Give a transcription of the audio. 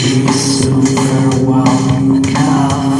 She's so farewell in.